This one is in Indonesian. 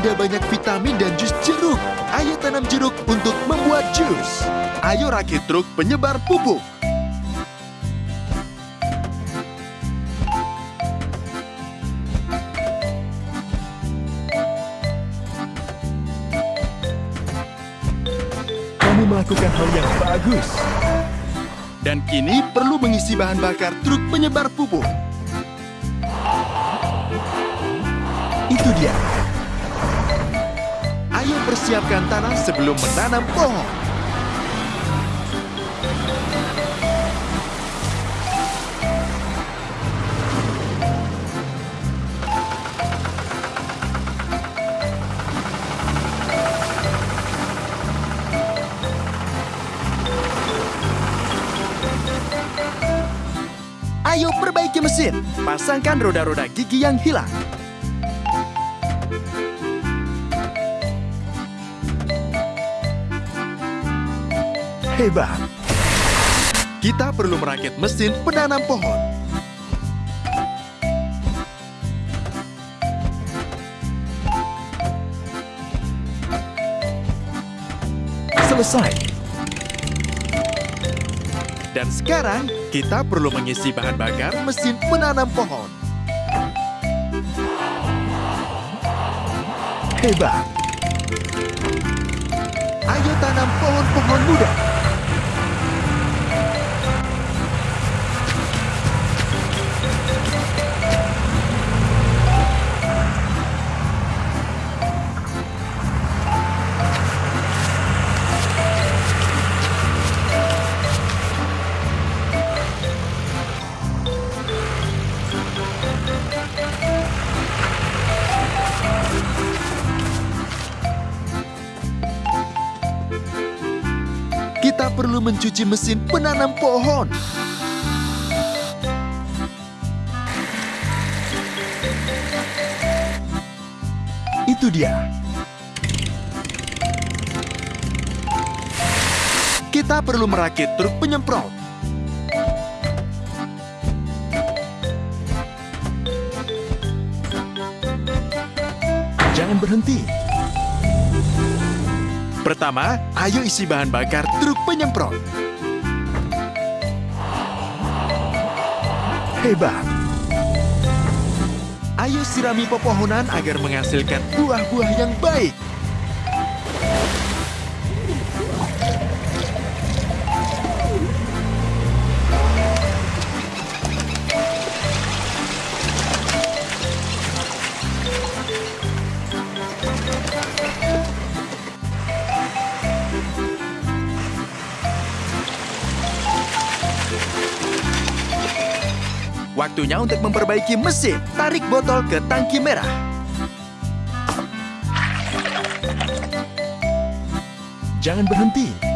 ada banyak vitamin dan jus jeruk. Ayo tanam jeruk untuk membuat jus. Ayo rakit truk penyebar pupuk. Kamu melakukan hal yang bagus. Dan kini perlu mengisi bahan bakar truk penyebar pupuk. Itu dia. Persiapkan tanah sebelum menanam pohon. Ayo perbaiki mesin. Pasangkan roda-roda gigi yang hilang. Hebat. Kita perlu merakit mesin penanam pohon. Selesai. Dan sekarang, kita perlu mengisi bahan bakar mesin penanam pohon. Hebat. Ayo tanam pohon-pohon muda. Kita perlu mencuci mesin penanam pohon. Itu dia. Kita perlu merakit truk penyemprot. Jangan berhenti. Pertama, ayo isi bahan bakar truk penyemprot. Hebat. Ayo sirami pepohonan agar menghasilkan buah-buah yang baik. Waktunya untuk memperbaiki mesin. Tarik botol ke tangki merah. Jangan berhenti.